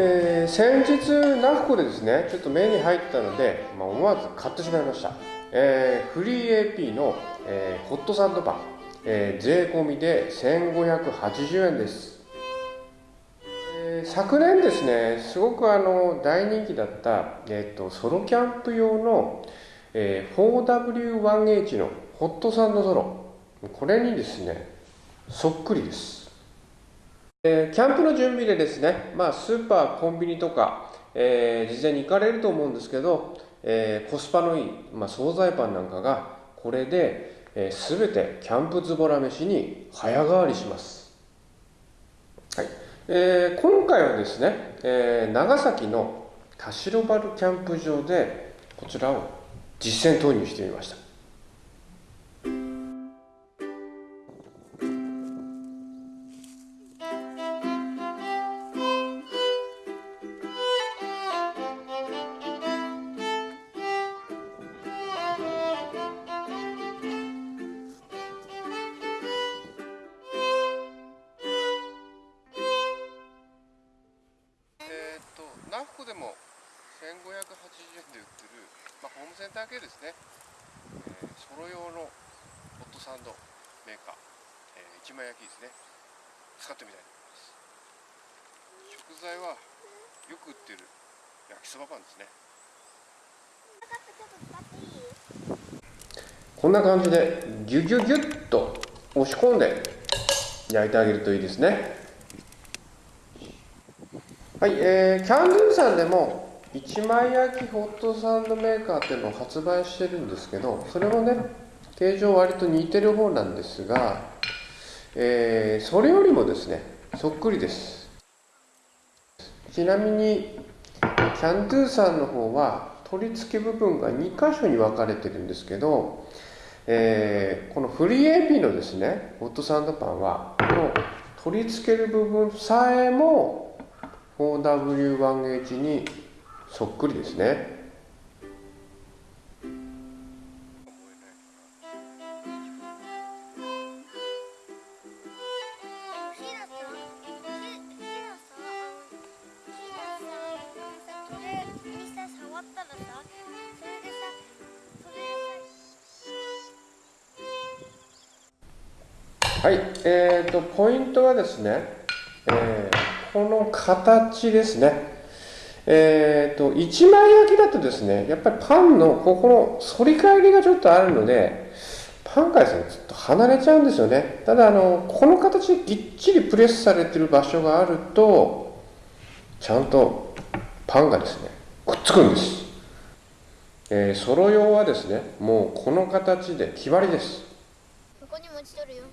えー、先日ナフコでですねちょっと目に入ったので、まあ、思わず買ってしまいました、えー、フリー AP の、えー、ホットサンドパン、えー、税込みで1580円です、えー、昨年ですねすごくあの大人気だった、えーと、ソロキャンプ用の、えー、4W1H のホットサンドソロ。これにですねそっくりです。えー、キャンプの準備でですね、まあ、スーパー、コンビニとか、えー、事前に行かれると思うんですけど、えー、コスパのいい、まあ、惣菜パンなんかがこれで、えー、全てキャンプズボラ飯に早変わりします、はい。えー、今回はですね、えー、長崎の田代原キャンプ場でこちらを実践投入してみました。ナフコでも1580円で売ってる、まあ、ホームセンター系ですね、えー、ソロ用のホットサンドメーカー、えー、一枚焼きですね。使ってみたいと思います。食材はよく売ってる焼きそばパンですね。こんな感じでギュギュギュッと押し込んで焼いてあげるといいですね。はい、えー、キャンドゥさんでも一枚焼きホットサンドメーカーっていうのを発売してるんですけどそれもね形状割と似てる方なんですが、えー、それよりもですねそっくりです。ちなみにキャンドゥさんの方は取り付け部分が2箇所に分かれてるんですけど、えー、このフリー AP のですねホットサンドパンはこの取り付ける部分さえも 4W1H にそっくりですねはい、えーと、ポイントはですね、えーこの形ですね。えっ、ー、と、一枚焼きだとですね、やっぱりパンのここの反り返りがちょっとあるので、パンからですね、ちょっと離れちゃうんですよね。ただ、あの、この形でぎっちりプレスされてる場所があると、ちゃんとパンがですね、くっつくんです。えー、ソロ用はですね、もうこの形で決まりです。ここにも落ちとるよ。